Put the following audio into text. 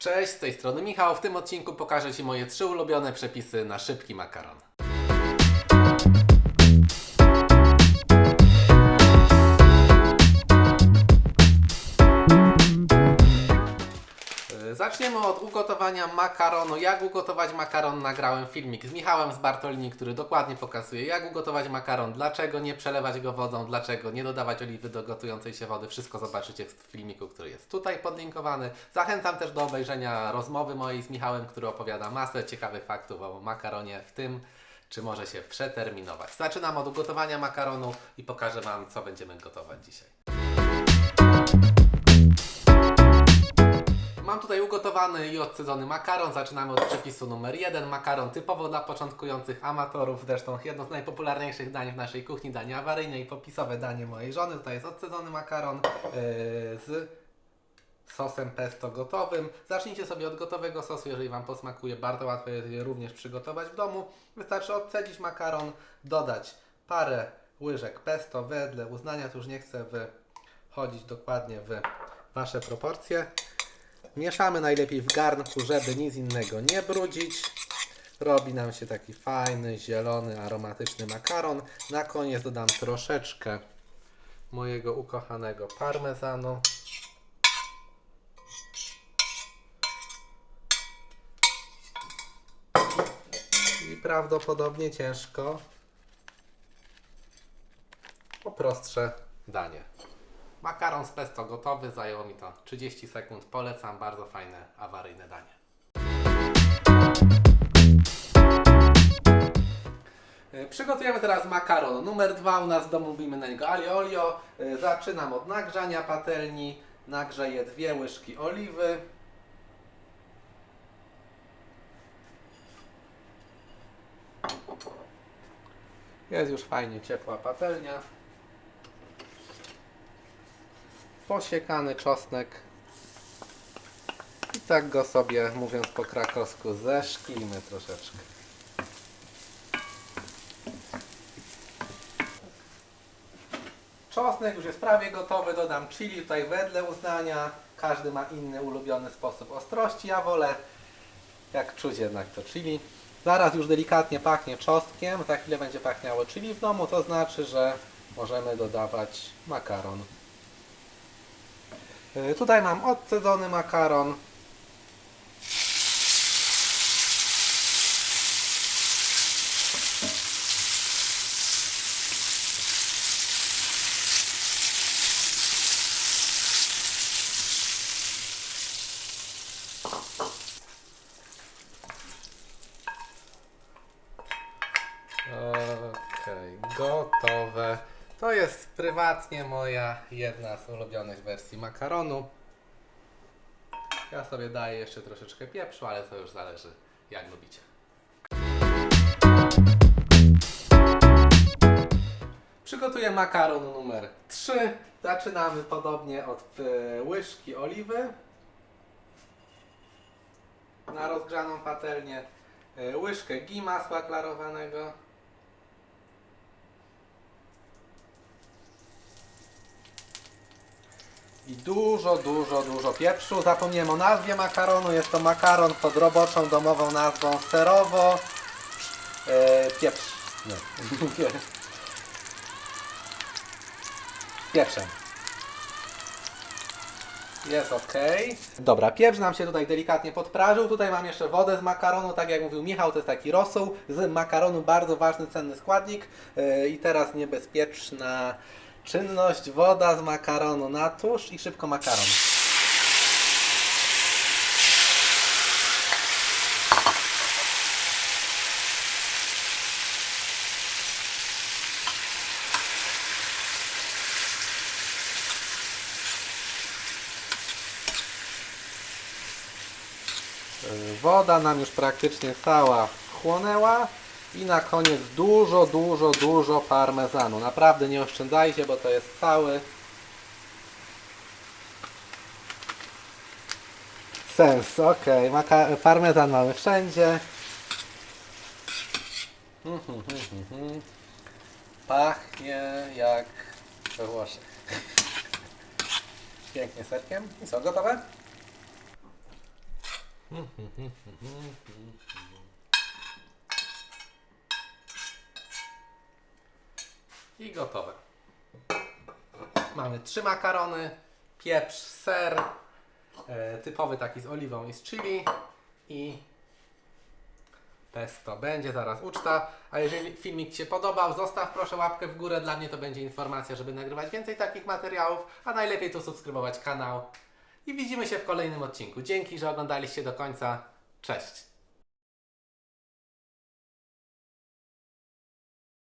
Cześć, z tej strony Michał. W tym odcinku pokażę Ci moje trzy ulubione przepisy na szybki makaron. Zaczniemy od ugotowania makaronu. Jak ugotować makaron? Nagrałem filmik z Michałem z Bartolini, który dokładnie pokazuje, jak ugotować makaron, dlaczego nie przelewać go wodą, dlaczego nie dodawać oliwy do gotującej się wody. Wszystko zobaczycie w filmiku, który jest tutaj podlinkowany. Zachęcam też do obejrzenia rozmowy mojej z Michałem, który opowiada masę ciekawych faktów o makaronie, w tym czy może się przeterminować. Zaczynam od ugotowania makaronu i pokażę Wam, co będziemy gotować dzisiaj. I odcedzony makaron. Zaczynamy od przepisu numer jeden. Makaron typowo dla początkujących amatorów. Zresztą jedno z najpopularniejszych dań w naszej kuchni, danie awaryjne i popisowe danie mojej żony. Tutaj jest odcedzony makaron yy, z sosem pesto gotowym. Zacznijcie sobie od gotowego sosu, jeżeli Wam posmakuje. Bardzo łatwo jest je również przygotować w domu. Wystarczy odcedzić makaron, dodać parę łyżek pesto wedle uznania. Tu już nie chcę wchodzić dokładnie w Wasze proporcje. Mieszamy najlepiej w garnku, żeby nic innego nie brudzić. Robi nam się taki fajny, zielony, aromatyczny makaron. Na koniec dodam troszeczkę mojego ukochanego parmezanu. I prawdopodobnie ciężko o prostsze danie. Makaron z pesto gotowy, zajęło mi to 30 sekund. Polecam, bardzo fajne, awaryjne danie. E, Przygotujemy teraz makaron numer dwa. U nas w domu mówimy na niego alio olio. E, Zaczynam od nagrzania patelni. Nagrzeję dwie łyżki oliwy. Jest już fajnie ciepła patelnia. Posiekany czosnek. I tak go sobie, mówiąc po krakowsku, zeszklimy troszeczkę. Czosnek już jest prawie gotowy, dodam chili tutaj wedle uznania. Każdy ma inny ulubiony sposób ostrości. Ja wolę, jak czuć jednak to chili. Zaraz już delikatnie pachnie czosnkiem, za chwilę będzie pachniało chili w domu, to znaczy, że możemy dodawać makaron. Yy, Tutaj mam odcedzony makaron. Okej, gotowe. To jest prywatnie moja jedna z ulubionych wersji makaronu. Ja sobie daję jeszcze troszeczkę pieprzu, ale to już zależy jak lubicie. Przygotuję makaron numer 3. Zaczynamy podobnie od e, łyżki oliwy na rozgrzaną patelnię, e, łyżkę ghee masła klarowanego, I dużo, dużo, dużo pieprzu. Zapomniałem o nazwie makaronu. Jest to makaron pod roboczą domową nazwą serowo. E, pieprz. Nie. Pieprzem. Jest ok. Dobra, pieprz nam się tutaj delikatnie podprażył. Tutaj mam jeszcze wodę z makaronu. Tak jak mówił Michał, to jest taki rosół z makaronu. Bardzo ważny, cenny składnik. E, I teraz niebezpieczna czynność. Woda z makaronu na tusz i szybko makaron. Woda nam już praktycznie cała wchłonęła i na koniec dużo, dużo, dużo parmezanu. Naprawdę nie oszczędzajcie, bo to jest cały sens. Ok, parmezan mamy wszędzie. Mhm, mhm, mhm. Pachnie jak we Włoszech. Pięknie serkiem. I co, gotowe? I gotowe. Mamy trzy makarony, pieprz, ser, e, typowy taki z oliwą i z chili i pesto. Będzie zaraz uczta. A jeżeli filmik Ci się podobał, zostaw proszę łapkę w górę. Dla mnie to będzie informacja, żeby nagrywać więcej takich materiałów, a najlepiej to subskrybować kanał. I widzimy się w kolejnym odcinku. Dzięki, że oglądaliście do końca. Cześć!